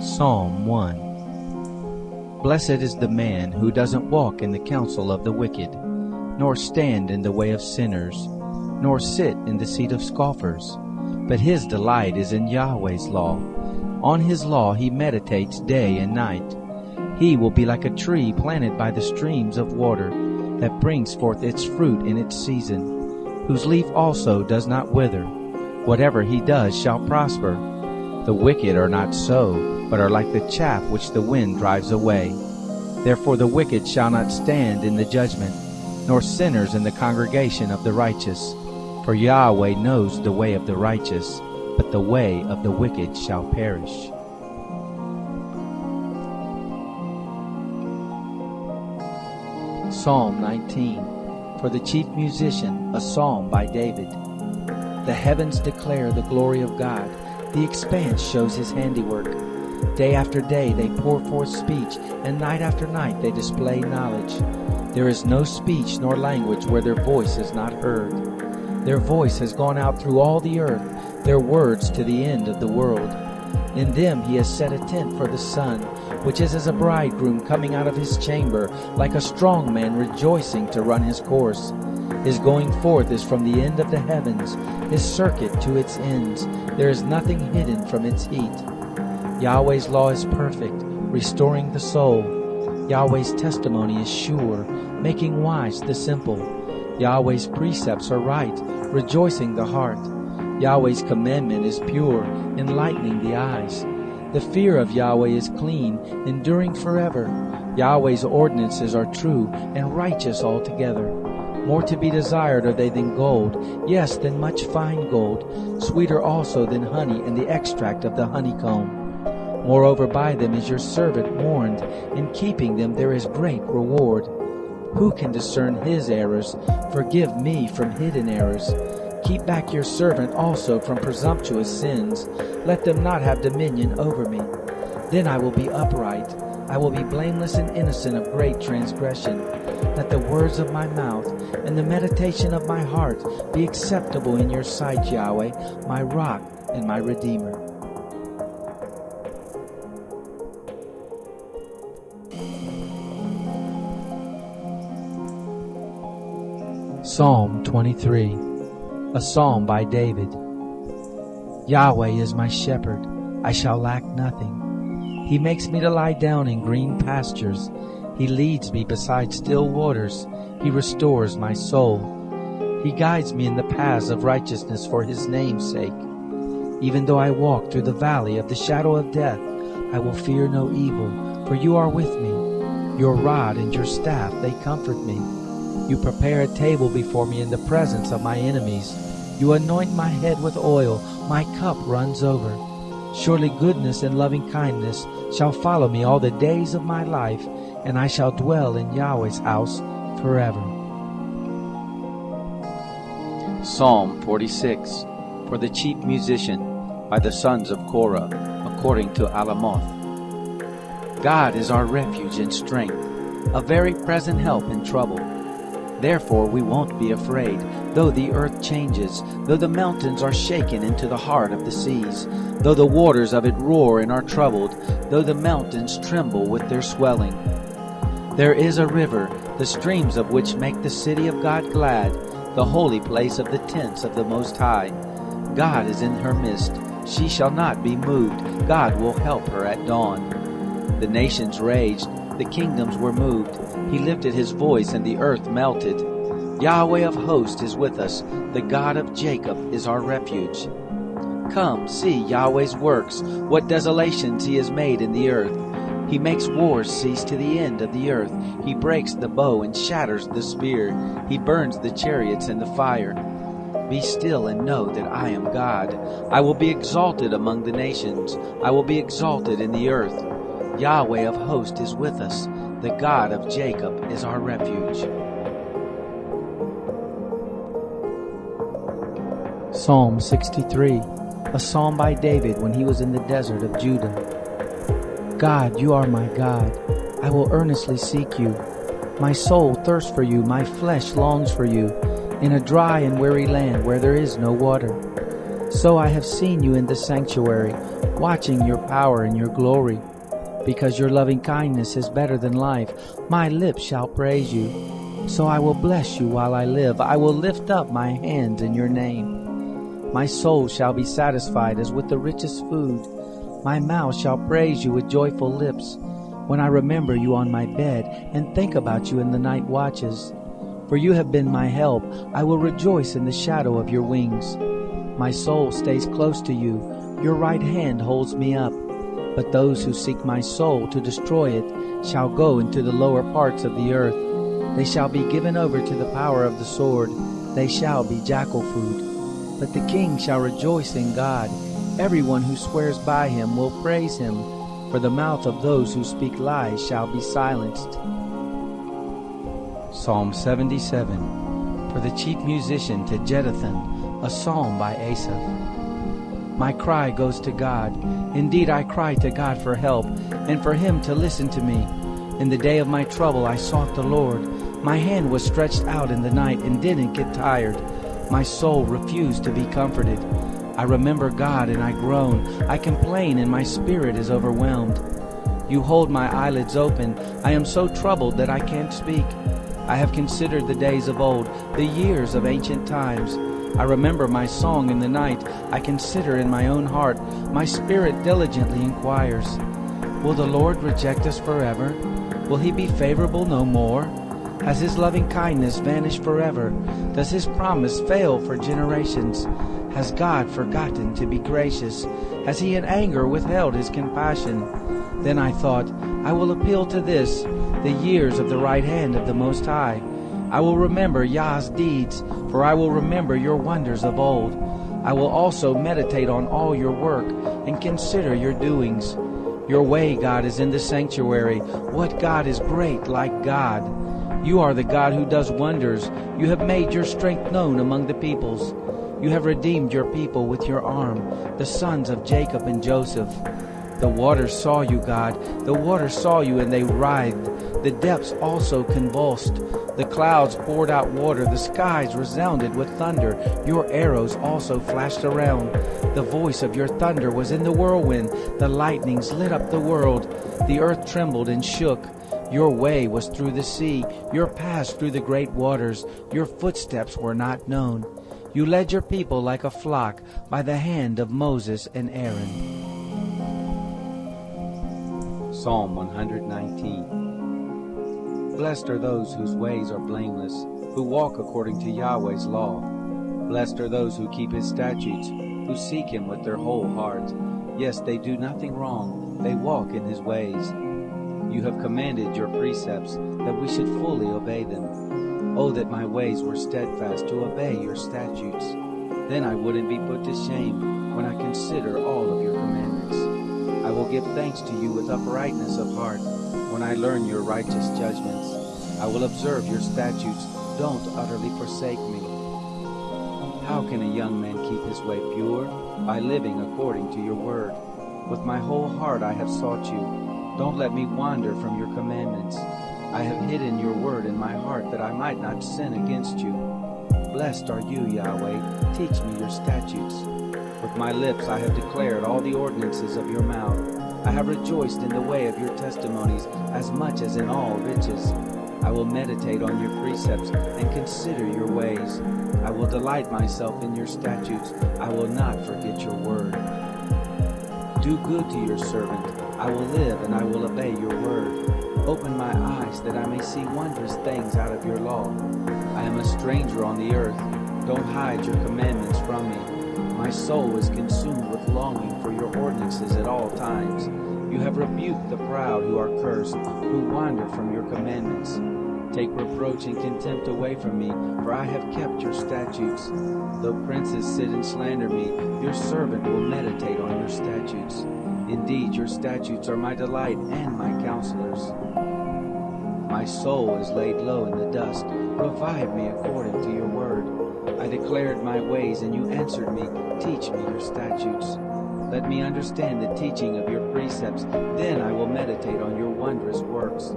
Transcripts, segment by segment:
Psalm 1 Blessed is the man who doesn't walk in the counsel of the wicked, nor stand in the way of sinners, nor sit in the seat of scoffers. But his delight is in Yahweh's law. On his law he meditates day and night. He will be like a tree planted by the streams of water, that brings forth its fruit in its season, whose leaf also does not wither. Whatever he does shall prosper. The wicked are not so but are like the chaff which the wind drives away. Therefore the wicked shall not stand in the judgment, nor sinners in the congregation of the righteous. For Yahweh knows the way of the righteous, but the way of the wicked shall perish. Psalm 19 For the chief musician, a psalm by David. The heavens declare the glory of God, the expanse shows his handiwork. Day after day they pour forth speech, and night after night they display knowledge. There is no speech nor language where their voice is not heard. Their voice has gone out through all the earth, their words to the end of the world. In them he has set a tent for the sun, which is as a bridegroom coming out of his chamber, like a strong man rejoicing to run his course. His going forth is from the end of the heavens, his circuit to its ends. There is nothing hidden from its heat. Yahweh's law is perfect, restoring the soul. Yahweh's testimony is sure, making wise the simple. Yahweh's precepts are right, rejoicing the heart. Yahweh's commandment is pure, enlightening the eyes. The fear of Yahweh is clean, enduring forever. Yahweh's ordinances are true and righteous altogether. More to be desired are they than gold, yes, than much fine gold, sweeter also than honey and the extract of the honeycomb. Moreover, by them is your servant warned. In keeping them there is great reward. Who can discern his errors? Forgive me from hidden errors. Keep back your servant also from presumptuous sins. Let them not have dominion over me. Then I will be upright. I will be blameless and innocent of great transgression. Let the words of my mouth and the meditation of my heart be acceptable in your sight, Yahweh, my rock and my redeemer. Psalm 23 A psalm by David Yahweh is my shepherd, I shall lack nothing. He makes me to lie down in green pastures. He leads me beside still waters. He restores my soul. He guides me in the paths of righteousness for his name's sake. Even though I walk through the valley of the shadow of death, I will fear no evil, for you are with me. Your rod and your staff, they comfort me. You prepare a table before me in the presence of my enemies. You anoint my head with oil, my cup runs over. Surely goodness and loving kindness shall follow me all the days of my life, and I shall dwell in Yahweh's house forever. Psalm 46 For the chief musician, by the sons of Korah, according to Alamoth. God is our refuge and strength, a very present help in trouble. Therefore we won't be afraid, though the earth changes, though the mountains are shaken into the heart of the seas, though the waters of it roar and are troubled, though the mountains tremble with their swelling. There is a river, the streams of which make the city of God glad, the holy place of the tents of the Most High. God is in her midst. She shall not be moved. God will help her at dawn. The nations raged, the kingdoms were moved. He lifted his voice, and the earth melted. Yahweh of hosts is with us. The God of Jacob is our refuge. Come, see Yahweh's works, what desolations he has made in the earth. He makes wars cease to the end of the earth. He breaks the bow and shatters the spear. He burns the chariots in the fire. Be still and know that I am God. I will be exalted among the nations. I will be exalted in the earth. Yahweh of hosts is with us. The God of Jacob is our refuge. Psalm 63, a psalm by David when he was in the desert of Judah. God, you are my God. I will earnestly seek you. My soul thirsts for you, my flesh longs for you, in a dry and weary land where there is no water. So I have seen you in the sanctuary, watching your power and your glory. Because your loving kindness is better than life, my lips shall praise you. So I will bless you while I live. I will lift up my hands in your name. My soul shall be satisfied as with the richest food. My mouth shall praise you with joyful lips when I remember you on my bed and think about you in the night watches. For you have been my help. I will rejoice in the shadow of your wings. My soul stays close to you. Your right hand holds me up. But those who seek my soul to destroy it shall go into the lower parts of the earth. They shall be given over to the power of the sword. They shall be jackal food. But the king shall rejoice in God. Everyone who swears by him will praise him, for the mouth of those who speak lies shall be silenced. Psalm 77 For the chief musician to Jeduthun, a psalm by Asaph. My cry goes to God. Indeed, I cry to God for help, and for him to listen to me. In the day of my trouble, I sought the Lord. My hand was stretched out in the night and didn't get tired. My soul refused to be comforted. I remember God and I groan. I complain and my spirit is overwhelmed. You hold my eyelids open. I am so troubled that I can't speak. I have considered the days of old, the years of ancient times. I remember my song in the night. I consider in my own heart. My spirit diligently inquires. Will the Lord reject us forever? Will he be favorable no more? Has his loving kindness vanished forever? Does his promise fail for generations? Has God forgotten to be gracious? Has he in anger withheld his compassion? Then I thought, I will appeal to this, the years of the right hand of the Most High. I will remember Yah's deeds, for I will remember your wonders of old. I will also meditate on all your work and consider your doings. Your way, God, is in the sanctuary. What God is great like God? You are the God who does wonders. You have made your strength known among the peoples. You have redeemed your people with your arm, the sons of Jacob and Joseph. The waters saw you, God. The waters saw you, and they writhed. The depths also convulsed. The clouds poured out water. The skies resounded with thunder. Your arrows also flashed around. The voice of your thunder was in the whirlwind. The lightnings lit up the world. The earth trembled and shook. Your way was through the sea, your paths through the great waters. Your footsteps were not known. You led your people like a flock by the hand of Moses and Aaron. Psalm 119 Blessed are those whose ways are blameless, who walk according to Yahweh's law. Blessed are those who keep his statutes, who seek him with their whole heart. Yes, they do nothing wrong, they walk in his ways. You have commanded your precepts that we should fully obey them. Oh, that my ways were steadfast to obey your statutes. Then I wouldn't be put to shame when I consider all of your commandments. I will give thanks to you with uprightness of heart when I learn your righteous judgments. I will observe your statutes. Don't utterly forsake me. How can a young man keep his way pure? By living according to your word. With my whole heart I have sought you. Don't let me wander from your commandments. I have hidden your word in my heart that I might not sin against you. Blessed are you, Yahweh. Teach me your statutes. With my lips I have declared all the ordinances of your mouth. I have rejoiced in the way of your testimonies as much as in all riches. I will meditate on your precepts and consider your ways. I will delight myself in your statutes. I will not forget your word. Do good to your servant. I will live and I will obey your word. Open my eyes that I may see wondrous things out of your law. I am a stranger on the earth. Don't hide your commandments from me. My soul is consumed with longing for your ordinances at all times. You have rebuked the proud who are cursed, who wander from your commandments. Take reproach and contempt away from me, for I have kept your statutes. Though princes sit and slander me, your servant will meditate on your statutes. Indeed, your statutes are my delight and my counselors. My soul is laid low in the dust. Revive me according to your word. I declared my ways, and you answered me. Teach me your statutes. Let me understand the teaching of your precepts. Then I will meditate on your wondrous works.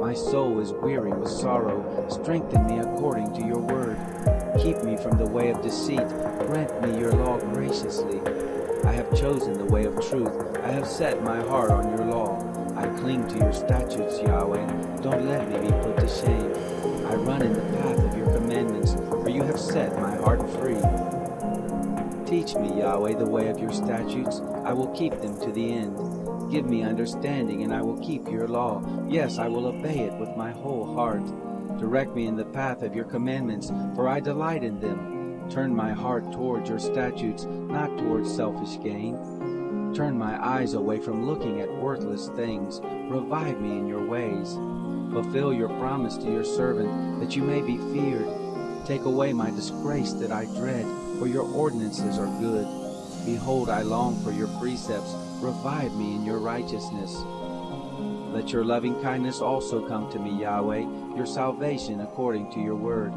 My soul is weary with sorrow. Strengthen me according to your word. Keep me from the way of deceit. Grant me your law graciously. I have chosen the way of truth. I have set my heart on your law. I cling to your statutes, Yahweh. Don't let me be put to shame. I run in the path of your commandments, for you have set my heart free. Teach me, Yahweh, the way of your statutes. I will keep them to the end. Give me understanding, and I will keep your law. Yes, I will obey it with my whole heart. Direct me in the path of your commandments, for I delight in them. Turn my heart towards your statutes, not towards selfish gain. Turn my eyes away from looking at worthless things. Revive me in your ways. Fulfill your promise to your servant, that you may be feared. Take away my disgrace that I dread, for your ordinances are good. Behold, I long for your precepts. Revive me in your righteousness. Let your loving kindness also come to me, Yahweh, your salvation according to your word.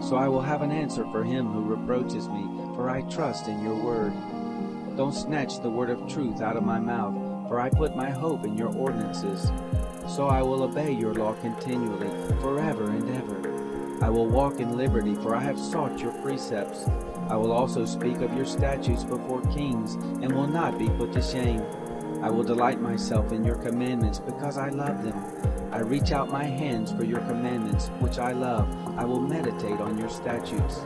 So I will have an answer for him who reproaches me, for I trust in your word. Don't snatch the word of truth out of my mouth, for I put my hope in your ordinances. So I will obey your law continually, forever and ever. I will walk in liberty, for I have sought your precepts. I will also speak of your statutes before kings, and will not be put to shame. I will delight myself in your commandments, because I love them. I reach out my hands for your commandments, which I love. I will meditate on your statutes.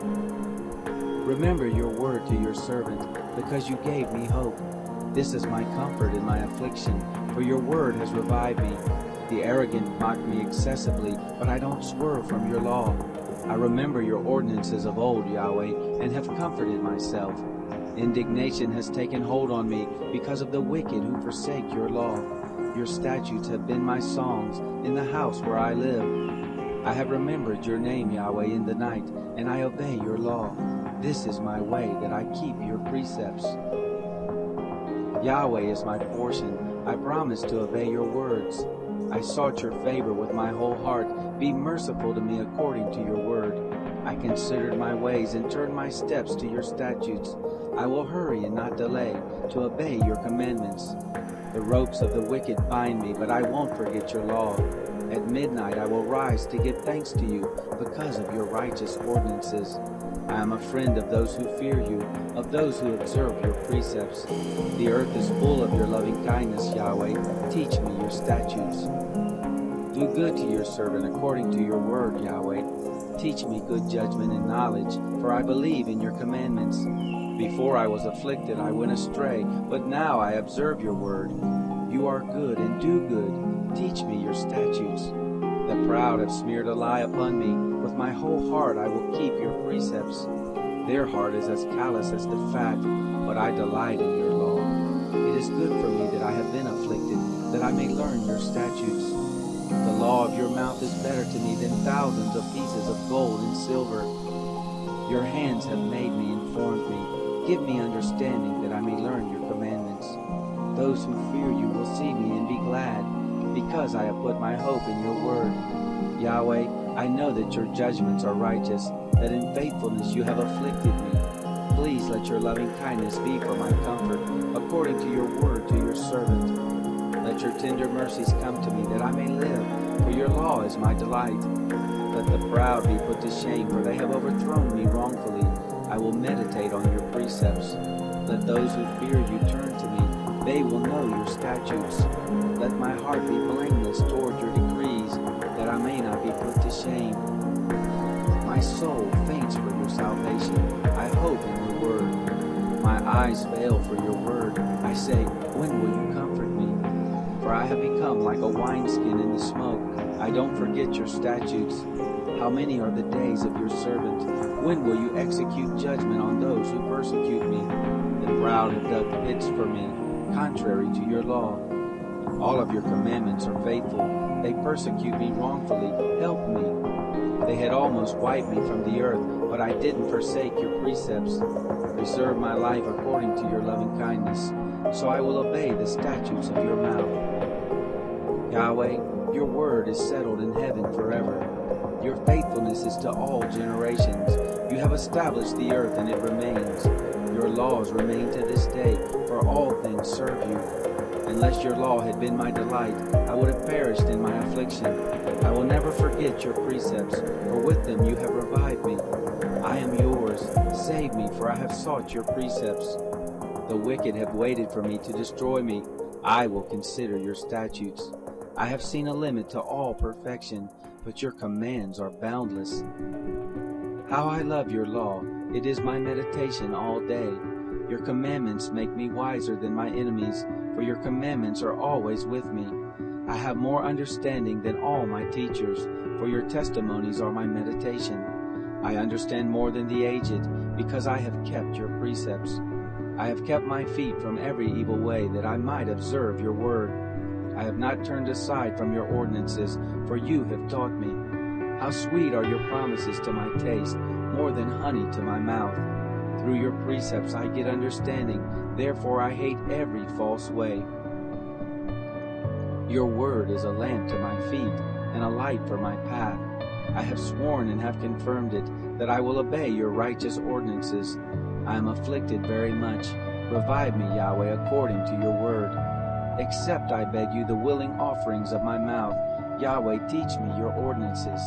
Remember your word to your servant, because you gave me hope. This is my comfort in my affliction, for your word has revived me. The arrogant mock me excessively, but I don't swerve from your law. I remember your ordinances of old, Yahweh, and have comforted myself. Indignation has taken hold on me because of the wicked who forsake your law. Your statutes have been my songs in the house where I live. I have remembered your name, Yahweh, in the night, and I obey your law. This is my way, that I keep your precepts. Yahweh is my portion. I promise to obey your words. I sought your favor with my whole heart. Be merciful to me according to your word. I considered my ways and turned my steps to your statutes. I will hurry and not delay to obey your commandments. The ropes of the wicked bind me, but I won't forget your law. At midnight I will rise to give thanks to you because of your righteous ordinances. I am a friend of those who fear you, of those who observe your precepts. The earth is full of your loving kindness, Yahweh. Teach me your statutes. Do good to your servant according to your word, Yahweh. Teach me good judgment and knowledge, for I believe in your commandments. Before I was afflicted, I went astray, but now I observe your word. You are good and do good. Teach me your statutes. The proud have smeared a lie upon me. With my whole heart I will keep your precepts. Their heart is as callous as the fat, but I delight in your law. It is good for me that I have been afflicted, that I may learn your statutes. The law of your mouth is better to me than thousands of pieces of gold and silver. Your hands have made me and formed me. Give me understanding that I may learn your commandments. Those who fear you will see me and be glad, because I have put my hope in your word. Yahweh, I know that your judgments are righteous, that in faithfulness you have afflicted me. Please let your loving kindness be for my comfort, according to your word to your servant. Let your tender mercies come to me, that I may live, for your law is my delight. Let the proud be put to shame, for they have overthrown me wrongfully. I will meditate on your precepts. Let those who fear you turn to me. They will know your statutes. Let my heart be blameless toward your decrees, that I may not be put to shame. My soul faints for your salvation. I hope in your word. My eyes fail for your word. I say, when will you comfort me? For I have become like a wineskin in the smoke. I don't forget your statutes. How many are the days of your servant? When will you execute judgment on those who persecute me? The proud have dug pits for me, contrary to your law. All of your commandments are faithful. They persecute me wrongfully. Help me. They had almost wiped me from the earth, but I didn't forsake your precepts. Preserve my life according to your loving kindness, so I will obey the statutes of your mouth. Yahweh, your word is settled in heaven forever. Your faithfulness is to all generations. You have established the earth and it remains. Your laws remain to this day, for all things serve you. Unless your law had been my delight, I would have perished in my affliction. I will never forget your precepts, for with them you have revived me. I am yours. Save me, for I have sought your precepts. The wicked have waited for me to destroy me. I will consider your statutes. I have seen a limit to all perfection, but your commands are boundless. How I love your law. It is my meditation all day. Your commandments make me wiser than my enemies, for your commandments are always with me. I have more understanding than all my teachers, for your testimonies are my meditation. I understand more than the aged, because I have kept your precepts. I have kept my feet from every evil way, that I might observe your word. I have not turned aside from your ordinances, for you have taught me. How sweet are your promises to my taste, more than honey to my mouth. Through your precepts I get understanding, therefore I hate every false way. Your word is a lamp to my feet, and a light for my path. I have sworn and have confirmed it, that I will obey your righteous ordinances. I am afflicted very much. Revive me, Yahweh, according to your word. Accept, I beg you, the willing offerings of my mouth. Yahweh, teach me your ordinances.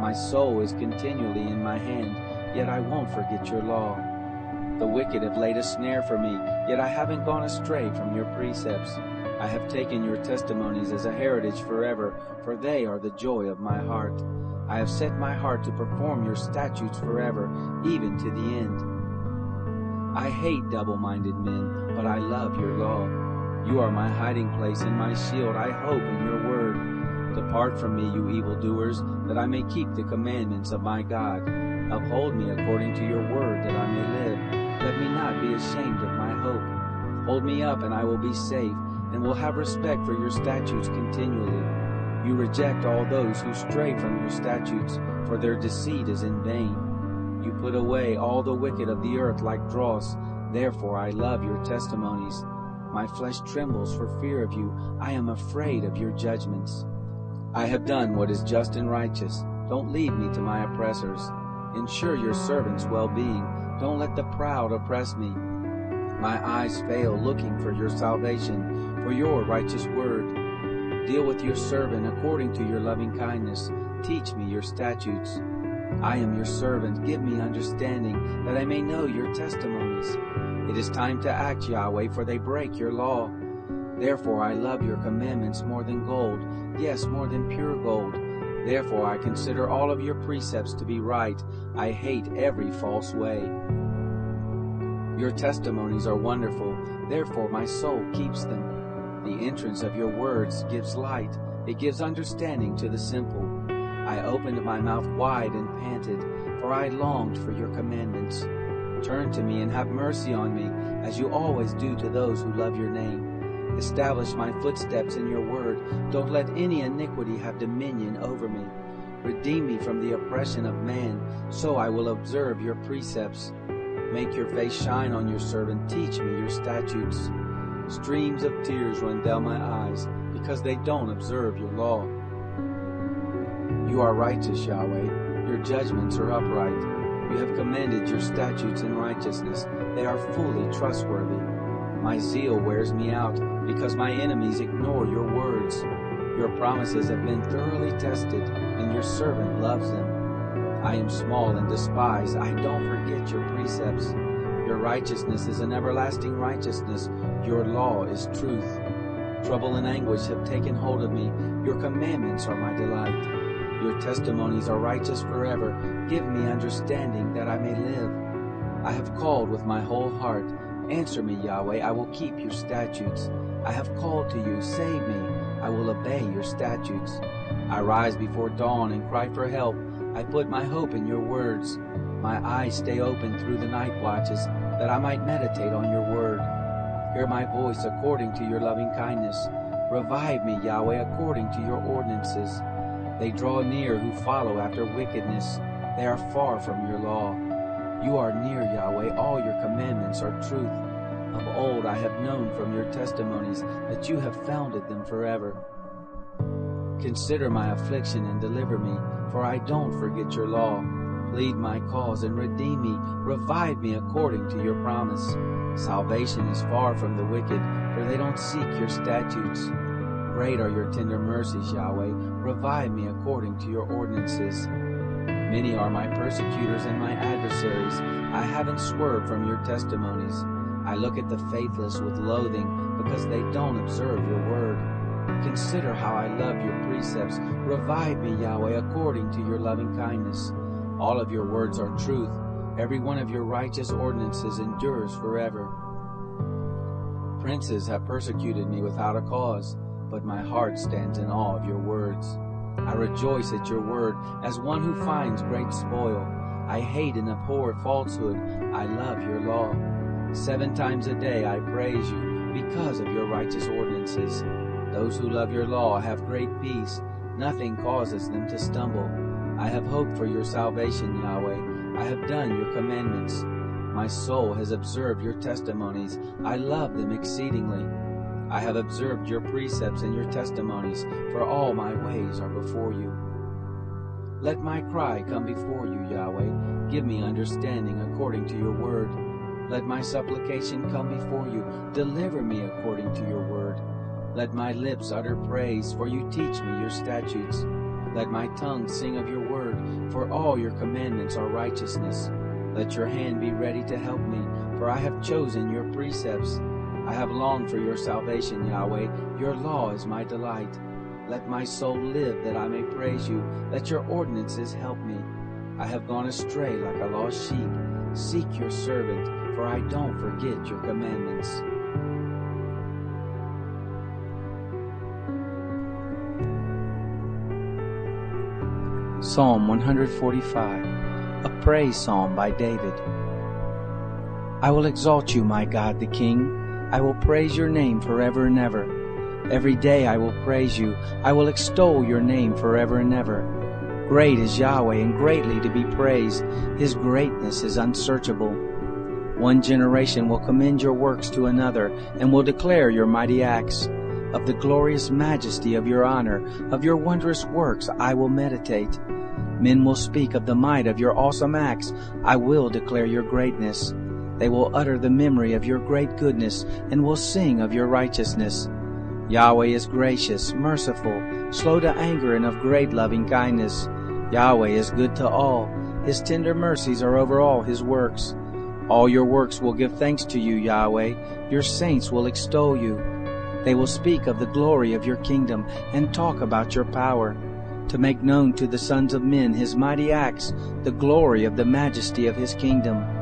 My soul is continually in my hand, yet I won't forget your law. The wicked have laid a snare for me, yet I haven't gone astray from your precepts. I have taken your testimonies as a heritage forever, for they are the joy of my heart. I have set my heart to perform your statutes forever, even to the end. I hate double-minded men, but I love your law. You are my hiding place and my shield. I hope in your word. Depart from me, you evildoers, that I may keep the commandments of my God. Uphold me according to your word, that I may live. Let me not be ashamed of my hope. Hold me up, and I will be safe, and will have respect for your statutes continually. You reject all those who stray from your statutes, for their deceit is in vain. You put away all the wicked of the earth like dross. Therefore I love your testimonies. My flesh trembles for fear of you. I am afraid of your judgments. I have done what is just and righteous. Don't lead me to my oppressors. Ensure your servant's well-being. Don't let the proud oppress me. My eyes fail looking for your salvation, for your righteous word. Deal with your servant according to your loving kindness. Teach me your statutes. I am your servant. Give me understanding, that I may know your testimonies. It is time to act, Yahweh, for they break your law. Therefore I love your commandments more than gold, yes, more than pure gold. Therefore I consider all of your precepts to be right. I hate every false way. Your testimonies are wonderful, therefore my soul keeps them. The entrance of your words gives light, it gives understanding to the simple. I opened my mouth wide and panted, for I longed for your commandments. Turn to me and have mercy on me, as you always do to those who love your name. Establish my footsteps in your word. Don't let any iniquity have dominion over me. Redeem me from the oppression of man, so I will observe your precepts. Make your face shine on your servant. Teach me your statutes. Streams of tears run down my eyes, because they don't observe your law. You are righteous, Yahweh. Your judgments are upright. You have commanded your statutes in righteousness. They are fully trustworthy. My zeal wears me out, because my enemies ignore your words. Your promises have been thoroughly tested, and your servant loves them. I am small and despised. I don't forget your precepts. Your righteousness is an everlasting righteousness. Your law is truth. Trouble and anguish have taken hold of me. Your commandments are my delight. Your testimonies are righteous forever. Give me understanding that I may live. I have called with my whole heart. Answer me, Yahweh. I will keep your statutes. I have called to you, save me. I will obey your statutes. I rise before dawn and cry for help. I put my hope in your words. My eyes stay open through the night watches, that I might meditate on your word. Hear my voice according to your loving kindness. Revive me, Yahweh, according to your ordinances. They draw near who follow after wickedness. They are far from your law. You are near, Yahweh. All your commandments are truth. Of old I have known from your testimonies that you have founded them forever. Consider my affliction and deliver me, for I don't forget your law. Plead my cause and redeem me. Revive me according to your promise. Salvation is far from the wicked, for they don't seek your statutes. Great are your tender mercies, Yahweh. Revive me according to your ordinances. Many are my persecutors and my adversaries. I haven't swerved from your testimonies. I look at the faithless with loathing because they don't observe your word. Consider how I love your precepts. Revive me, Yahweh, according to your loving kindness. All of your words are truth. Every one of your righteous ordinances endures forever. Princes have persecuted me without a cause, but my heart stands in awe of your words. I rejoice at your word as one who finds great spoil. I hate and abhor falsehood. I love your law. Seven times a day I praise you because of your righteous ordinances. Those who love your law have great peace. Nothing causes them to stumble. I have hoped for your salvation, Yahweh. I have done your commandments. My soul has observed your testimonies. I love them exceedingly. I have observed your precepts and your testimonies, for all my ways are before you. Let my cry come before you, Yahweh. Give me understanding according to your word. Let my supplication come before you. Deliver me according to your word. Let my lips utter praise, for you teach me your statutes. Let my tongue sing of your word, for all your commandments are righteousness. Let your hand be ready to help me, for I have chosen your precepts. I have longed for your salvation, Yahweh. Your law is my delight. Let my soul live that I may praise you. Let your ordinances help me. I have gone astray like a lost sheep. Seek your servant, for I don't forget your commandments. Psalm 145, a praise psalm by David. I will exalt you, my God the King. I will praise your name forever and ever. Every day I will praise you. I will extol your name forever and ever. Great is Yahweh and greatly to be praised. His greatness is unsearchable. One generation will commend your works to another and will declare your mighty acts. Of the glorious majesty of your honor, of your wondrous works, I will meditate. Men will speak of the might of your awesome acts. I will declare your greatness. They will utter the memory of your great goodness and will sing of your righteousness. Yahweh is gracious, merciful, slow to anger, and of great loving kindness. Yahweh is good to all. His tender mercies are over all his works. All your works will give thanks to you, Yahweh. Your saints will extol you. They will speak of the glory of your kingdom and talk about your power, to make known to the sons of men his mighty acts, the glory of the majesty of his kingdom.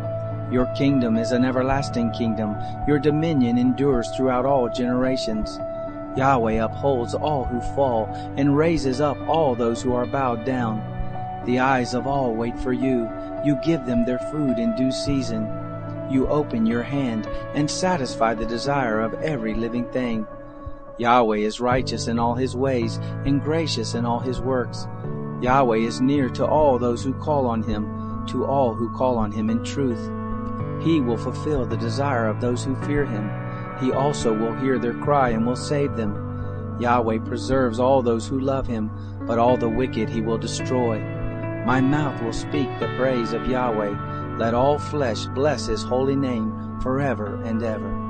Your kingdom is an everlasting kingdom. Your dominion endures throughout all generations. Yahweh upholds all who fall and raises up all those who are bowed down. The eyes of all wait for you. You give them their food in due season. You open your hand and satisfy the desire of every living thing. Yahweh is righteous in all his ways and gracious in all his works. Yahweh is near to all those who call on him, to all who call on him in truth. He will fulfill the desire of those who fear him. He also will hear their cry and will save them. Yahweh preserves all those who love him, but all the wicked he will destroy. My mouth will speak the praise of Yahweh. Let all flesh bless his holy name forever and ever.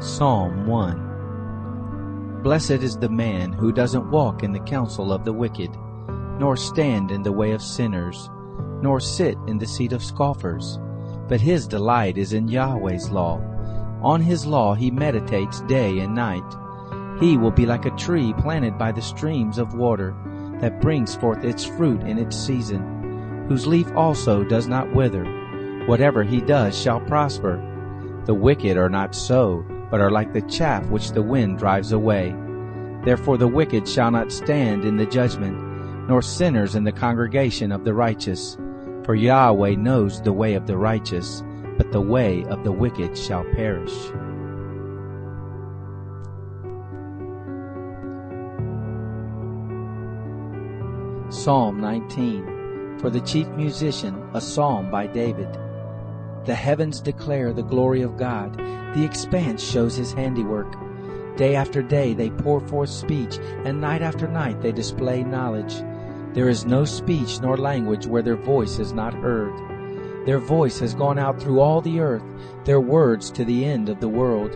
Psalm 1 Blessed is the man who doesn't walk in the counsel of the wicked, nor stand in the way of sinners, nor sit in the seat of scoffers. But his delight is in Yahweh's law. On his law he meditates day and night. He will be like a tree planted by the streams of water, that brings forth its fruit in its season, whose leaf also does not wither. Whatever he does shall prosper. The wicked are not so, but are like the chaff which the wind drives away. Therefore the wicked shall not stand in the judgment, nor sinners in the congregation of the righteous. For Yahweh knows the way of the righteous, but the way of the wicked shall perish. Psalm 19 For the chief musician, a psalm by David. The heavens declare the glory of God, the expanse shows his handiwork. Day after day they pour forth speech, and night after night they display knowledge. There is no speech nor language where their voice is not heard. Their voice has gone out through all the earth, their words to the end of the world.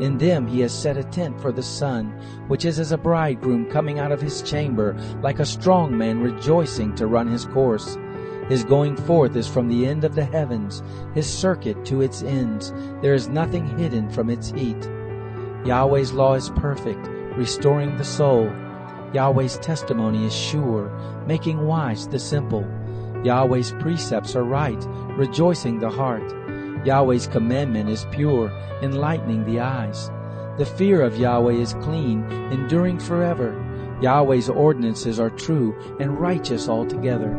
In them he has set a tent for the sun, which is as a bridegroom coming out of his chamber, like a strong man rejoicing to run his course. His going forth is from the end of the heavens, his circuit to its ends. There is nothing hidden from its heat. Yahweh's law is perfect, restoring the soul. Yahweh's testimony is sure, making wise the simple. Yahweh's precepts are right, rejoicing the heart. Yahweh's commandment is pure, enlightening the eyes. The fear of Yahweh is clean, enduring forever. Yahweh's ordinances are true and righteous altogether.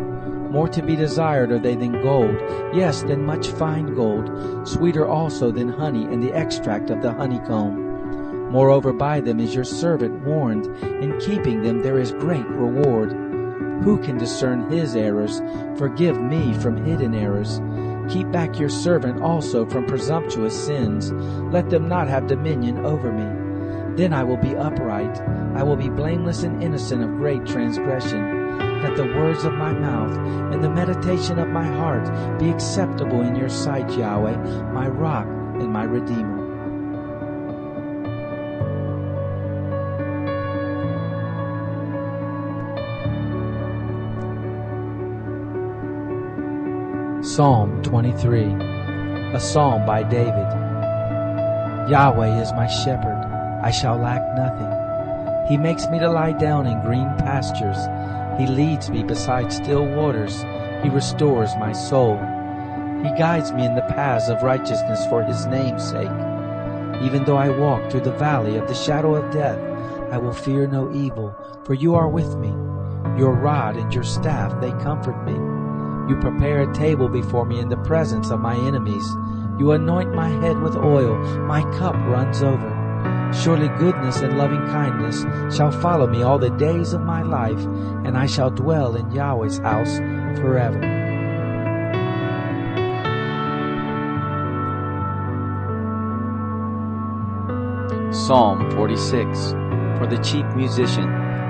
More to be desired are they than gold, yes, than much fine gold, sweeter also than honey and the extract of the honeycomb. Moreover, by them is your servant warned. In keeping them there is great reward. Who can discern his errors? Forgive me from hidden errors. Keep back your servant also from presumptuous sins. Let them not have dominion over me. Then I will be upright. I will be blameless and innocent of great transgression. Let the words of my mouth and the meditation of my heart be acceptable in your sight, Yahweh, my rock and my redeemer. Psalm 23 A psalm by David Yahweh is my shepherd, I shall lack nothing. He makes me to lie down in green pastures. He leads me beside still waters. He restores my soul. He guides me in the paths of righteousness for his name's sake. Even though I walk through the valley of the shadow of death, I will fear no evil, for you are with me. Your rod and your staff, they comfort me. You prepare a table before me in the presence of my enemies. You anoint my head with oil, my cup runs over. Surely goodness and loving kindness shall follow me all the days of my life, and I shall dwell in Yahweh's house forever. Psalm 46 For the chief musician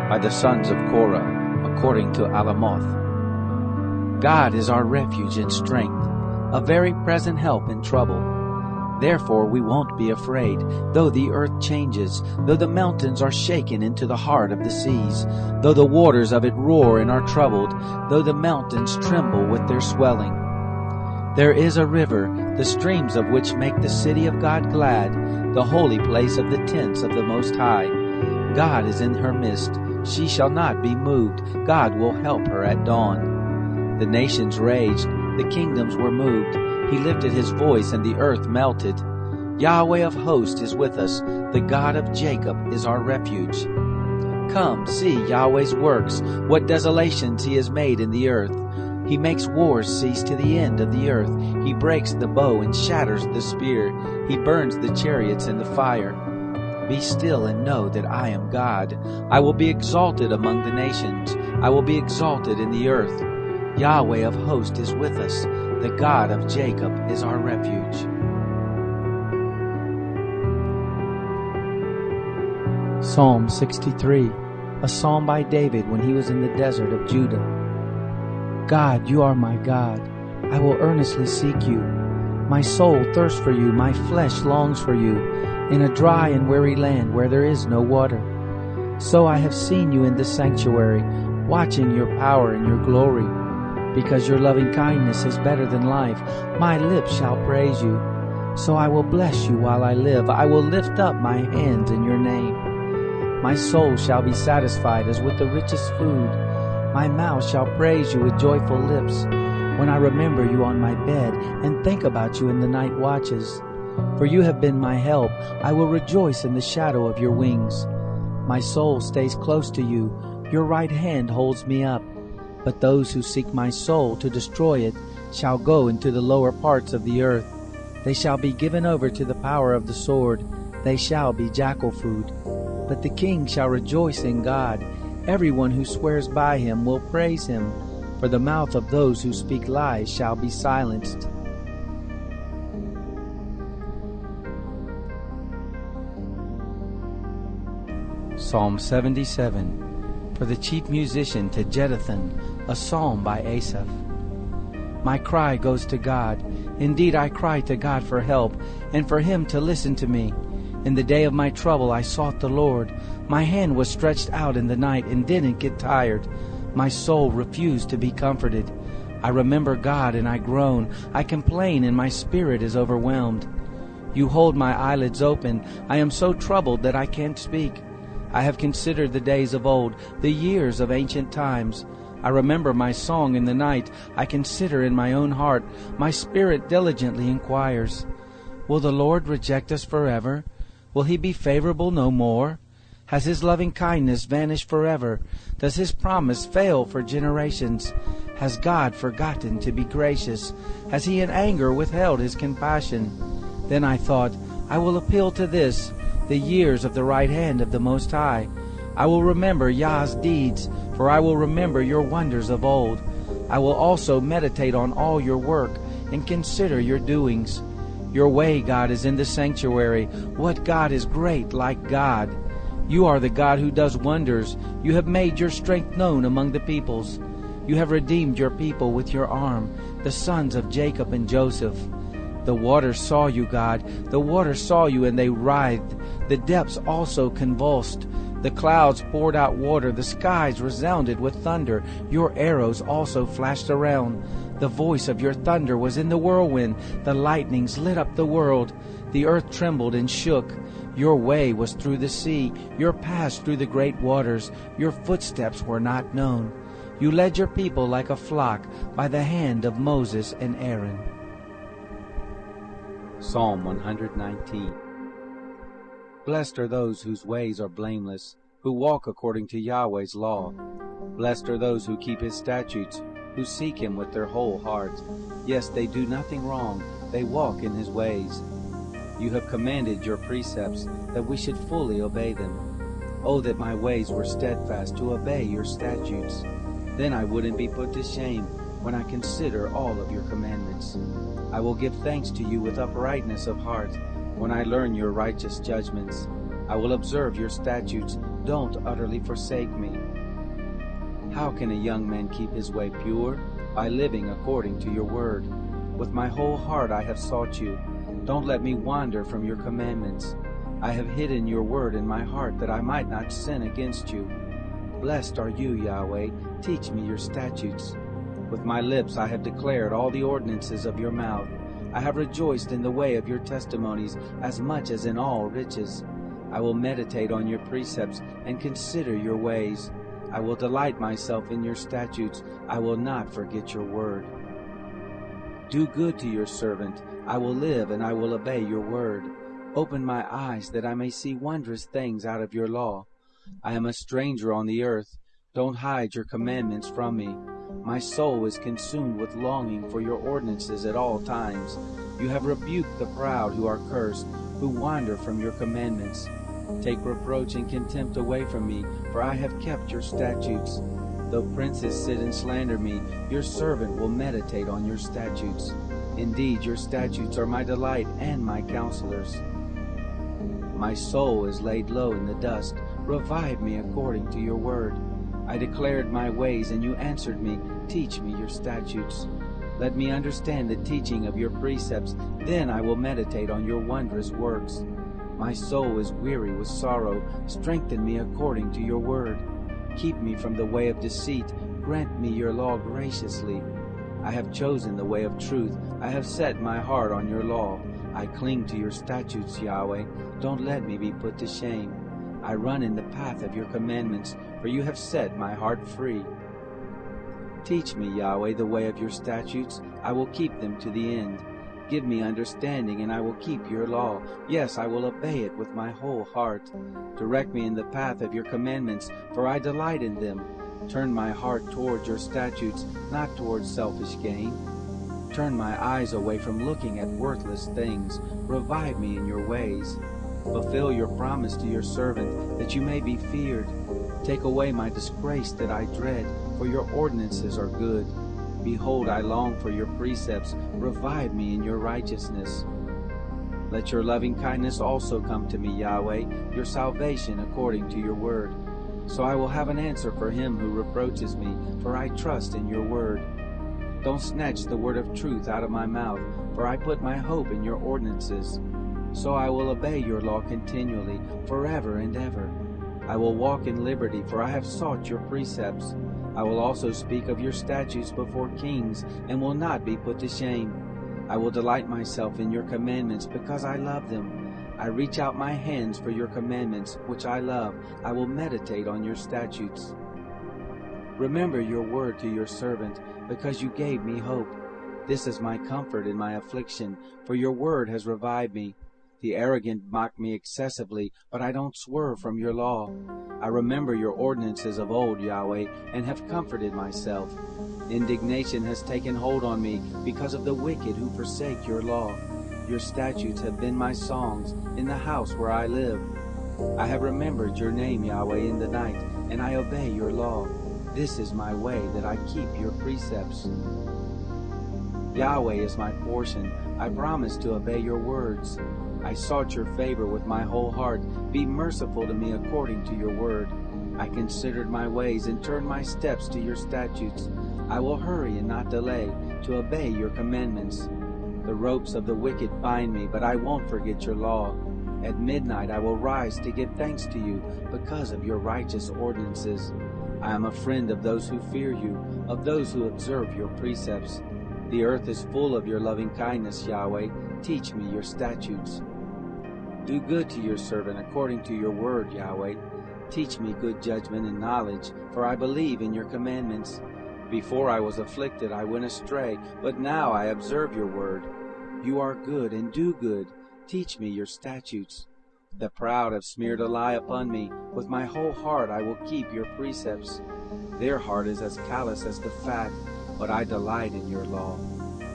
by the sons of Korah, according to Alamoth. God is our refuge and strength, a very present help in trouble. Therefore we won't be afraid, though the earth changes, though the mountains are shaken into the heart of the seas, though the waters of it roar and are troubled, though the mountains tremble with their swelling. There is a river, the streams of which make the city of God glad, the holy place of the tents of the Most High. God is in her midst. She shall not be moved. God will help her at dawn. The nations raged, the kingdoms were moved. He lifted his voice, and the earth melted. Yahweh of hosts is with us. The God of Jacob is our refuge. Come, see Yahweh's works, what desolations he has made in the earth. He makes wars cease to the end of the earth. He breaks the bow and shatters the spear. He burns the chariots in the fire. Be still and know that I am God. I will be exalted among the nations. I will be exalted in the earth. Yahweh of hosts is with us. The God of Jacob is our refuge. Psalm 63, a psalm by David when he was in the desert of Judah. God, you are my God. I will earnestly seek you. My soul thirsts for you, my flesh longs for you, in a dry and weary land where there is no water. So I have seen you in the sanctuary, watching your power and your glory. Because your loving kindness is better than life, my lips shall praise you. So I will bless you while I live. I will lift up my hands in your name. My soul shall be satisfied as with the richest food. My mouth shall praise you with joyful lips when I remember you on my bed and think about you in the night watches. For you have been my help. I will rejoice in the shadow of your wings. My soul stays close to you. Your right hand holds me up. But those who seek my soul to destroy it shall go into the lower parts of the earth. They shall be given over to the power of the sword. They shall be jackal food. But the king shall rejoice in God. Everyone who swears by him will praise him, for the mouth of those who speak lies shall be silenced. Psalm 77 For the chief musician to Jeduthun, a psalm by Asaph. My cry goes to God. Indeed, I cry to God for help, and for him to listen to me. In the day of my trouble, I sought the Lord. My hand was stretched out in the night and didn't get tired. My soul refused to be comforted. I remember God and I groan. I complain and my spirit is overwhelmed. You hold my eyelids open. I am so troubled that I can't speak. I have considered the days of old, the years of ancient times. I remember my song in the night. I consider in my own heart. My spirit diligently inquires. Will the Lord reject us forever? Will he be favorable no more? Has his loving kindness vanished forever? Does his promise fail for generations? Has God forgotten to be gracious? Has he in anger withheld his compassion? Then I thought, I will appeal to this the years of the right hand of the Most High. I will remember Yah's deeds, for I will remember your wonders of old. I will also meditate on all your work and consider your doings. Your way, God, is in the sanctuary. What God is great like God? You are the God who does wonders. You have made your strength known among the peoples. You have redeemed your people with your arm, the sons of Jacob and Joseph. The waters saw you, God. The waters saw you, and they writhed. The depths also convulsed. The clouds poured out water. The skies resounded with thunder. Your arrows also flashed around. The voice of your thunder was in the whirlwind. The lightnings lit up the world. The earth trembled and shook. Your way was through the sea. Your paths through the great waters. Your footsteps were not known. You led your people like a flock by the hand of Moses and Aaron. Psalm 119 Blessed are those whose ways are blameless, who walk according to Yahweh's law. Blessed are those who keep his statutes, who seek him with their whole heart. Yes, they do nothing wrong, they walk in his ways. You have commanded your precepts, that we should fully obey them. Oh, that my ways were steadfast to obey your statutes. Then I wouldn't be put to shame when I consider all of your commandments. I will give thanks to you with uprightness of heart when I learn your righteous judgments. I will observe your statutes. Don't utterly forsake me. How can a young man keep his way pure? By living according to your word. With my whole heart I have sought you. Don't let me wander from your commandments. I have hidden your word in my heart that I might not sin against you. Blessed are you, Yahweh. Teach me your statutes. With my lips I have declared all the ordinances of your mouth. I have rejoiced in the way of your testimonies as much as in all riches. I will meditate on your precepts and consider your ways. I will delight myself in your statutes. I will not forget your word. Do good to your servant. I will live and I will obey your word. Open my eyes that I may see wondrous things out of your law. I am a stranger on the earth. Don't hide your commandments from me. My soul is consumed with longing for your ordinances at all times. You have rebuked the proud who are cursed, who wander from your commandments. Take reproach and contempt away from me, for I have kept your statutes. Though princes sit and slander me, your servant will meditate on your statutes. Indeed, your statutes are my delight and my counselors. My soul is laid low in the dust. Revive me according to your word. I declared my ways, and you answered me. Teach me your statutes. Let me understand the teaching of your precepts. Then I will meditate on your wondrous works. My soul is weary with sorrow. Strengthen me according to your word. Keep me from the way of deceit. Grant me your law graciously. I have chosen the way of truth. I have set my heart on your law. I cling to your statutes, Yahweh. Don't let me be put to shame. I run in the path of your commandments, for you have set my heart free. Teach me, Yahweh, the way of your statutes. I will keep them to the end. Give me understanding, and I will keep your law. Yes, I will obey it with my whole heart. Direct me in the path of your commandments, for I delight in them. Turn my heart toward your statutes, not toward selfish gain. Turn my eyes away from looking at worthless things. Revive me in your ways. Fulfill your promise to your servant, that you may be feared. Take away my disgrace that I dread, for your ordinances are good. Behold, I long for your precepts. Revive me in your righteousness. Let your loving kindness also come to me, Yahweh, your salvation according to your word. So I will have an answer for him who reproaches me, for I trust in your word. Don't snatch the word of truth out of my mouth, for I put my hope in your ordinances. So I will obey your law continually, forever and ever. I will walk in liberty, for I have sought your precepts. I will also speak of your statutes before kings, and will not be put to shame. I will delight myself in your commandments, because I love them. I reach out my hands for your commandments, which I love. I will meditate on your statutes. Remember your word to your servant, because you gave me hope. This is my comfort in my affliction, for your word has revived me. The arrogant mock me excessively, but I don't swerve from your law. I remember your ordinances of old, Yahweh, and have comforted myself. Indignation has taken hold on me because of the wicked who forsake your law. Your statutes have been my songs in the house where I live. I have remembered your name, Yahweh, in the night, and I obey your law. This is my way, that I keep your precepts. Yahweh is my portion. I promise to obey your words. I sought your favor with my whole heart. Be merciful to me according to your word. I considered my ways and turned my steps to your statutes. I will hurry and not delay to obey your commandments. The ropes of the wicked bind me, but I won't forget your law. At midnight I will rise to give thanks to you because of your righteous ordinances. I am a friend of those who fear you, of those who observe your precepts. The earth is full of your loving kindness, Yahweh. Teach me your statutes. Do good to your servant according to your word, Yahweh. Teach me good judgment and knowledge, for I believe in your commandments. Before I was afflicted, I went astray, but now I observe your word. You are good and do good. Teach me your statutes. The proud have smeared a lie upon me. With my whole heart I will keep your precepts. Their heart is as callous as the fat, but I delight in your law.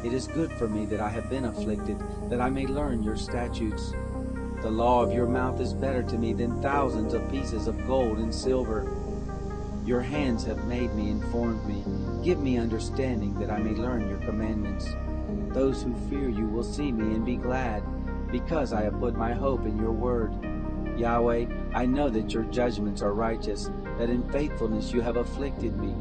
It is good for me that I have been afflicted, that I may learn your statutes. The law of your mouth is better to me than thousands of pieces of gold and silver. Your hands have made me and formed me. Give me understanding that I may learn your commandments. Those who fear you will see me and be glad, because I have put my hope in your word. Yahweh, I know that your judgments are righteous, that in faithfulness you have afflicted me.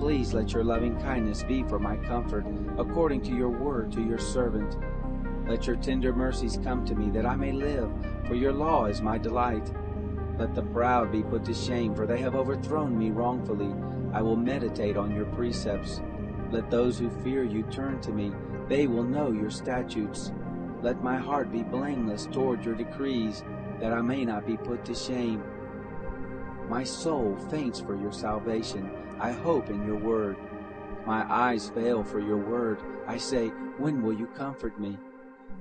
Please let your loving kindness be for my comfort, according to your word to your servant. Let your tender mercies come to me, that I may live, for your law is my delight. Let the proud be put to shame, for they have overthrown me wrongfully. I will meditate on your precepts. Let those who fear you turn to me, they will know your statutes. Let my heart be blameless toward your decrees, that I may not be put to shame. My soul faints for your salvation. I hope in your word. My eyes fail for your word. I say, When will you comfort me?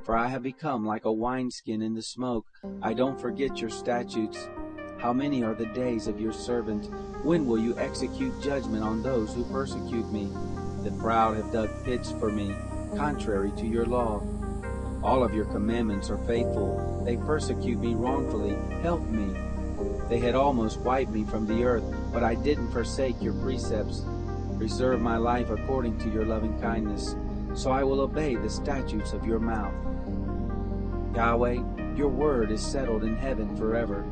For I have become like a wineskin in the smoke. I don't forget your statutes. How many are the days of your servant? When will you execute judgment on those who persecute me? The proud have dug pits for me, contrary to your law. All of your commandments are faithful. They persecute me wrongfully. Help me. They had almost wiped me from the earth, but I didn't forsake your precepts. Preserve my life according to your loving kindness, so I will obey the statutes of your mouth. Yahweh, your word is settled in heaven forever.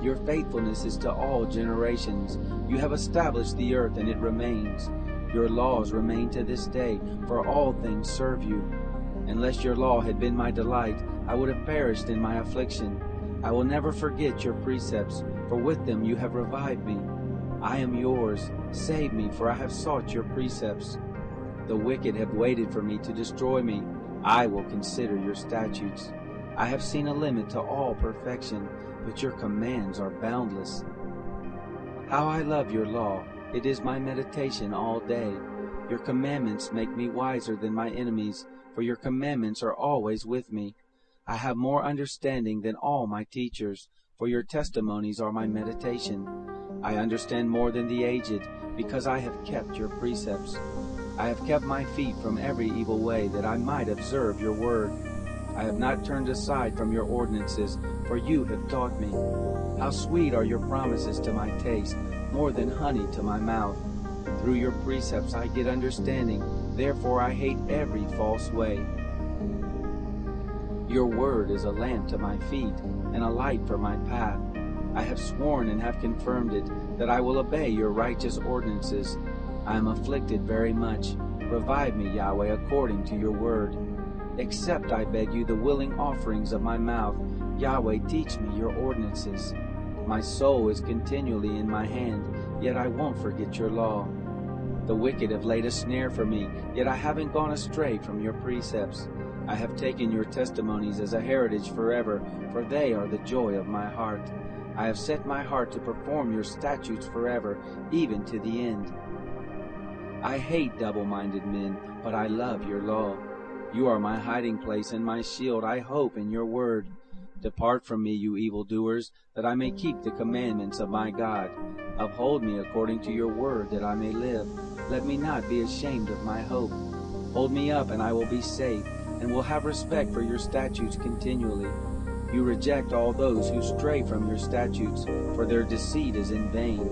Your faithfulness is to all generations. You have established the earth, and it remains. Your laws remain to this day, for all things serve you. Unless your law had been my delight, I would have perished in my affliction. I will never forget your precepts, for with them you have revived me. I am yours. Save me, for I have sought your precepts. The wicked have waited for me to destroy me. I will consider your statutes. I have seen a limit to all perfection, but your commands are boundless. How I love your law! It is my meditation all day. Your commandments make me wiser than my enemies, for your commandments are always with me. I have more understanding than all my teachers, for your testimonies are my meditation. I understand more than the aged, because I have kept your precepts. I have kept my feet from every evil way, that I might observe your word. I have not turned aside from your ordinances, for you have taught me. How sweet are your promises to my taste, more than honey to my mouth. Through your precepts I get understanding, therefore I hate every false way. Your word is a lamp to my feet and a light for my path. I have sworn and have confirmed it that I will obey your righteous ordinances. I am afflicted very much. Revive me, Yahweh, according to your word. Accept, I beg you, the willing offerings of my mouth. Yahweh, teach me your ordinances. My soul is continually in my hand, yet I won't forget your law. The wicked have laid a snare for me, yet I haven't gone astray from your precepts. I have taken your testimonies as a heritage forever, for they are the joy of my heart. I have set my heart to perform your statutes forever, even to the end. I hate double-minded men, but I love your law. You are my hiding place and my shield. I hope in your word. Depart from me, you evildoers, that I may keep the commandments of my God. Uphold me according to your word, that I may live. Let me not be ashamed of my hope. Hold me up, and I will be safe, and will have respect for your statutes continually. You reject all those who stray from your statutes, for their deceit is in vain.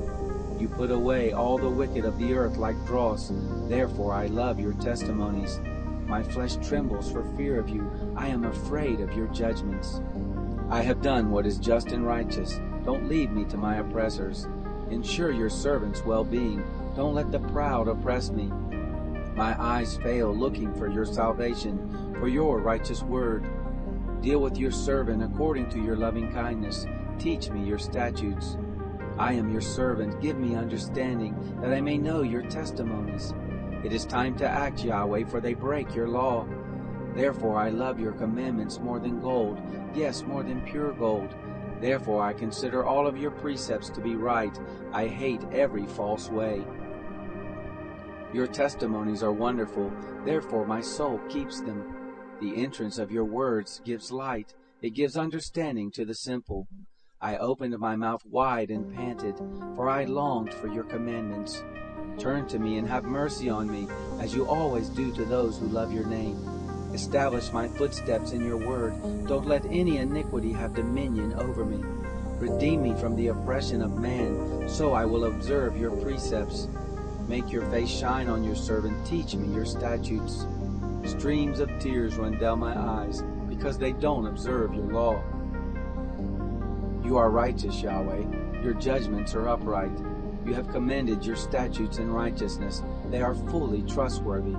You put away all the wicked of the earth like dross. Therefore I love your testimonies. My flesh trembles for fear of you. I am afraid of your judgments. I have done what is just and righteous. Don't leave me to my oppressors. Ensure your servant's well-being. Don't let the proud oppress me. My eyes fail looking for your salvation, for your righteous word. Deal with your servant according to your loving kindness. Teach me your statutes. I am your servant. Give me understanding, that I may know your testimonies. It is time to act, Yahweh, for they break your law. Therefore I love your commandments more than gold, yes, more than pure gold. Therefore I consider all of your precepts to be right. I hate every false way. Your testimonies are wonderful, therefore my soul keeps them. The entrance of your words gives light, it gives understanding to the simple. I opened my mouth wide and panted, for I longed for your commandments. Turn to me and have mercy on me, as you always do to those who love your name. Establish my footsteps in your word. Don't let any iniquity have dominion over me. Redeem me from the oppression of man, so I will observe your precepts. Make your face shine on your servant. Teach me your statutes. Streams of tears run down my eyes, because they don't observe your law. You are righteous, Yahweh. Your judgments are upright. You have commended your statutes in righteousness. They are fully trustworthy.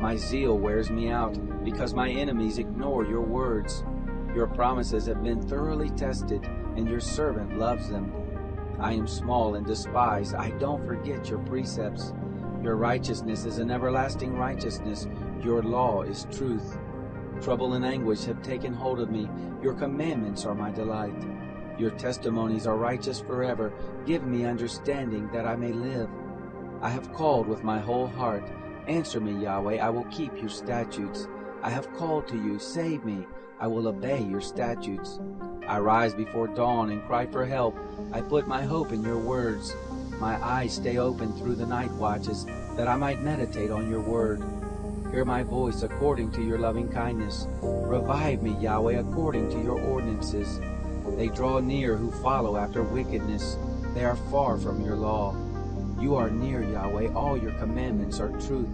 My zeal wears me out, because my enemies ignore your words. Your promises have been thoroughly tested, and your servant loves them. I am small and despised. I don't forget your precepts. Your righteousness is an everlasting righteousness. Your law is truth. Trouble and anguish have taken hold of me. Your commandments are my delight. Your testimonies are righteous forever. Give me understanding that I may live. I have called with my whole heart. Answer me, Yahweh. I will keep your statutes. I have called to you. Save me. I will obey your statutes. I rise before dawn and cry for help. I put my hope in your words. My eyes stay open through the night watches, that I might meditate on your word. Hear my voice according to your loving kindness. Revive me, Yahweh, according to your ordinances. They draw near who follow after wickedness. They are far from your law. You are near, Yahweh. All your commandments are truth.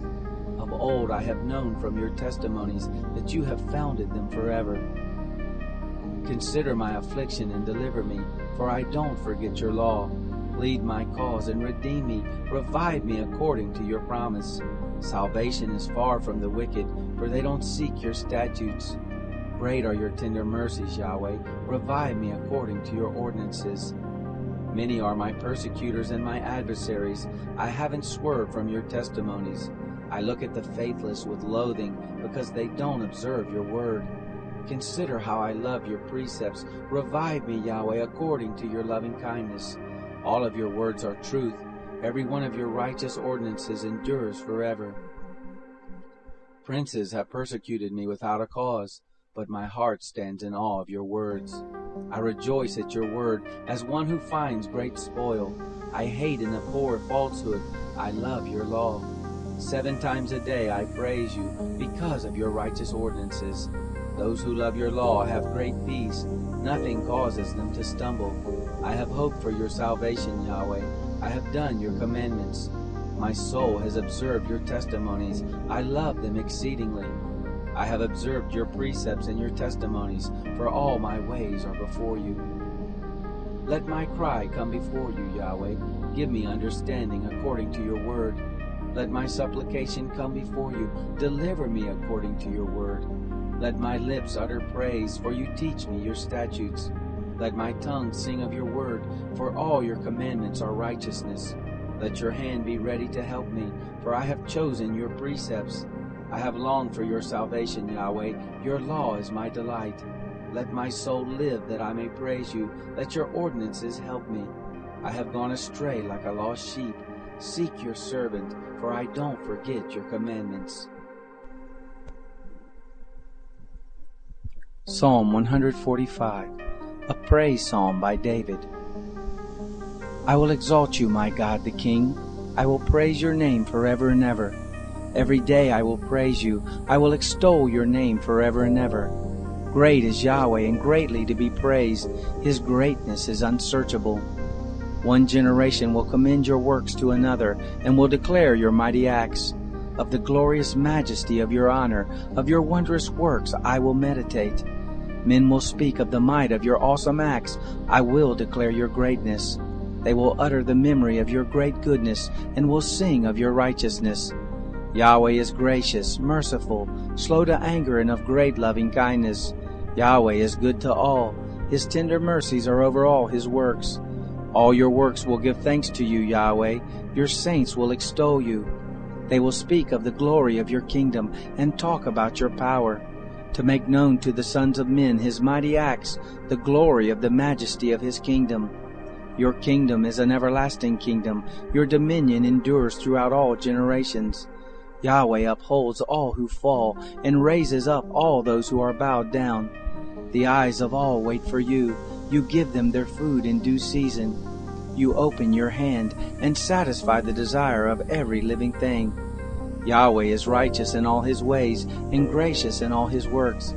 Of old I have known from your testimonies that you have founded them forever. Consider my affliction and deliver me, for I don't forget your law. Lead my cause and redeem me. Revive me according to your promise. Salvation is far from the wicked, for they don't seek your statutes. Great are your tender mercies, Yahweh. Revive me according to your ordinances. Many are my persecutors and my adversaries. I haven't swerved from your testimonies. I look at the faithless with loathing because they don't observe your word. Consider how I love your precepts. Revive me, Yahweh, according to your loving kindness. All of your words are truth. Every one of your righteous ordinances endures forever. Princes have persecuted me without a cause, but my heart stands in awe of your words. I rejoice at your word as one who finds great spoil. I hate and abhor falsehood. I love your law. Seven times a day I praise you because of your righteous ordinances. Those who love your law have great peace. Nothing causes them to stumble. I have hoped for your salvation, Yahweh. I have done your commandments. My soul has observed your testimonies. I love them exceedingly. I have observed your precepts and your testimonies, for all my ways are before you. Let my cry come before you, Yahweh. Give me understanding according to your word. Let my supplication come before you. Deliver me according to your word. Let my lips utter praise, for you teach me your statutes. Let my tongue sing of your word, for all your commandments are righteousness. Let your hand be ready to help me, for I have chosen your precepts. I have longed for your salvation, Yahweh. Your law is my delight. Let my soul live that I may praise you. Let your ordinances help me. I have gone astray like a lost sheep. Seek your servant, for I don't forget your commandments. Psalm 145, a praise psalm by David. I will exalt you, my God the King. I will praise your name forever and ever. Every day I will praise you. I will extol your name forever and ever. Great is Yahweh and greatly to be praised. His greatness is unsearchable. One generation will commend your works to another and will declare your mighty acts. Of the glorious majesty of your honor, of your wondrous works, I will meditate. Men will speak of the might of your awesome acts. I will declare your greatness. They will utter the memory of your great goodness and will sing of your righteousness. Yahweh is gracious, merciful, slow to anger, and of great loving kindness. Yahweh is good to all. His tender mercies are over all his works. All your works will give thanks to you, Yahweh. Your saints will extol you. They will speak of the glory of your kingdom and talk about your power, to make known to the sons of men his mighty acts, the glory of the majesty of his kingdom. Your kingdom is an everlasting kingdom. Your dominion endures throughout all generations. Yahweh upholds all who fall and raises up all those who are bowed down. The eyes of all wait for you. You give them their food in due season. You open your hand and satisfy the desire of every living thing. Yahweh is righteous in all his ways and gracious in all his works.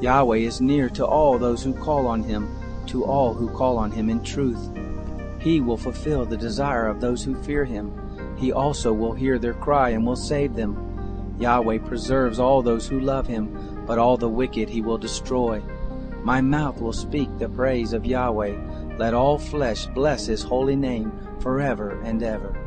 Yahweh is near to all those who call on him, to all who call on him in truth. He will fulfill the desire of those who fear him. He also will hear their cry and will save them. Yahweh preserves all those who love him, but all the wicked he will destroy. My mouth will speak the praise of Yahweh. Let all flesh bless his holy name forever and ever.